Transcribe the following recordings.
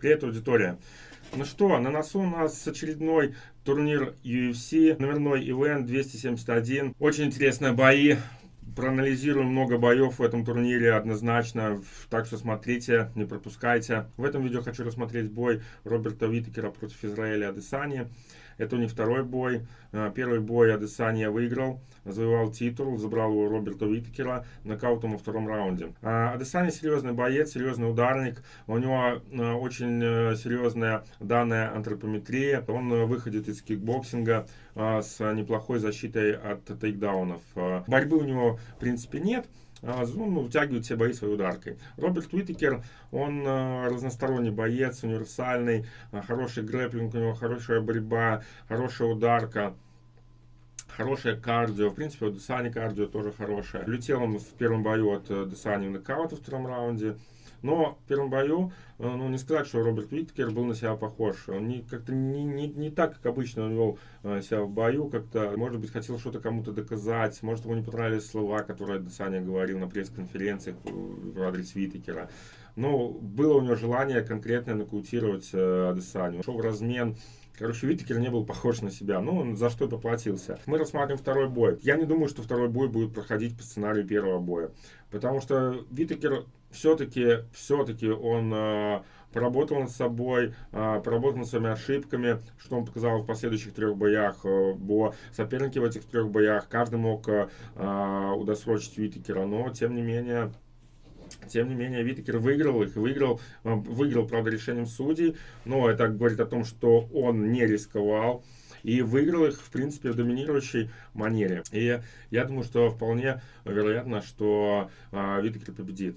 Привет, аудитория. Ну что, на носу у нас очередной турнир UFC, номерной ивент 271. Очень интересные бои. Проанализируем много боев в этом турнире однозначно, так что смотрите, не пропускайте. В этом видео хочу рассмотреть бой Роберта Витекера против Израиля Адесани. Это у них второй бой. А, первый бой Адесания выиграл, завоевал титул, забрал его Роберта Уиткера нокаутом во втором раунде. А, Адесания серьезный боец, серьезный ударник. У него а, очень э, серьезная данная антропометрия. Он выходит из кикбоксинга с неплохой защитой от тейкдаунов. Борьбы у него, в принципе, нет. А, ну, вытягивает все бои своей ударкой. Роберт Уитекер, он э, разносторонний боец, универсальный, э, хороший грэплинг у него, хорошая борьба, хорошая ударка хорошее кардио. В принципе, у Десани кардио тоже хорошее. Летел он в первом бою от э, Десани в нокаут во втором раунде. Но в первом бою, э, ну, не сказать, что Роберт Уиткер был на себя похож. Он не, как-то не, не, не так, как обычно он вел э, себя в бою, как-то, может быть, хотел что-то кому-то доказать, может, ему не понравились слова, которые Саня говорил на пресс-конференциях в адрес Уиткера. Но было у него желание конкретно нокаутировать э. Шел в размен Короче, Витекер не был похож на себя. Ну, он за что и поплатился. Мы рассматриваем второй бой. Я не думаю, что второй бой будет проходить по сценарию первого боя. Потому что Витекер все-таки, все-таки он э, поработал над собой, э, поработал над своими ошибками, что он показал в последующих трех боях. Э, бо соперники в этих трех боях, каждый мог э, удосрочить Витекера, но тем не менее тем не менее, Витекер выиграл их, выиграл, э, выиграл, правда, решением судей, но это говорит о том, что он не рисковал и выиграл их, в принципе, в доминирующей манере. И я думаю, что вполне вероятно, что э, Витекер победит.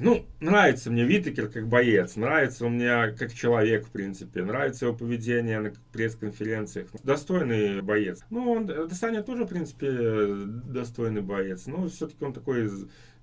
ну, нравится мне Витекер как боец, нравится он мне как человек, в принципе, нравится его поведение на пресс-конференциях. Достойный боец. Ну, он, Саня тоже, в принципе, достойный боец, но все-таки он такой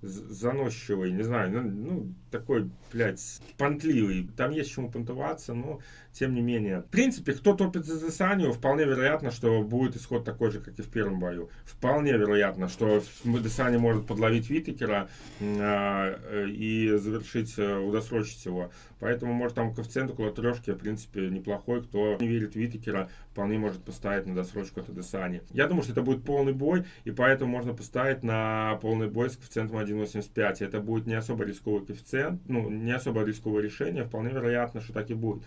заносчивый, не знаю, ну, ну такой, блядь, понтливый. Там есть чему понтоваться, но тем не менее. В принципе, кто топит за Десанию, вполне вероятно, что будет исход такой же, как и в первом бою. Вполне вероятно, что Десани может подловить Витекера э, и завершить, э, удосрочить его. Поэтому, может, там коэффициент около трешки, в принципе, неплохой. Кто не верит в Витекера, вполне может поставить на досрочку от Десани. Я думаю, что это будет полный бой, и поэтому можно поставить на полный бой с коэффициентом 1.85. Это будет не особо рисковый коэффициент, ну, не особо рисковое решение, вполне вероятно, что так и будет.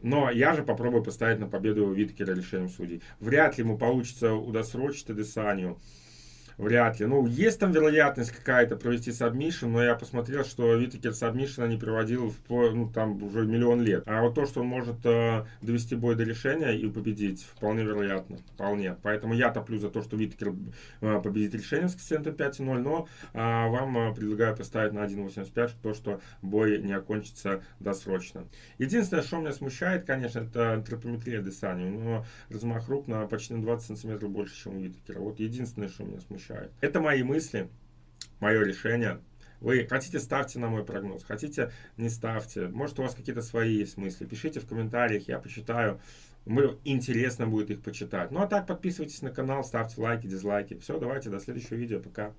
Но я же попробую поставить на победу Виткера решением судей. Вряд ли ему получится удосрочить Адесанию. Вряд ли. Ну, есть там вероятность какая-то провести сабмишн, но я посмотрел, что Витекер сабмишна не проводил в, ну, там уже миллион лет. А вот то, что он может э, довести бой до решения и победить, вполне вероятно. Вполне. Поэтому я топлю за то, что Витекер э, победит решением с коэффициентом 5,0, но э, вам э, предлагаю поставить на 1,85, то, что бой не окончится досрочно. Единственное, что меня смущает, конечно, это антропометрия Десани. У него размах рук на почти на 20 сантиметров больше, чем у Витекера. Вот единственное, что меня смущает решают. Это мои мысли, мое решение. Вы хотите, ставьте на мой прогноз, хотите, не ставьте. Может, у вас какие-то свои есть мысли. Пишите в комментариях, я почитаю. Мне интересно будет их почитать. Ну, а так, подписывайтесь на канал, ставьте лайки, дизлайки. Все, давайте, до следующего видео. Пока.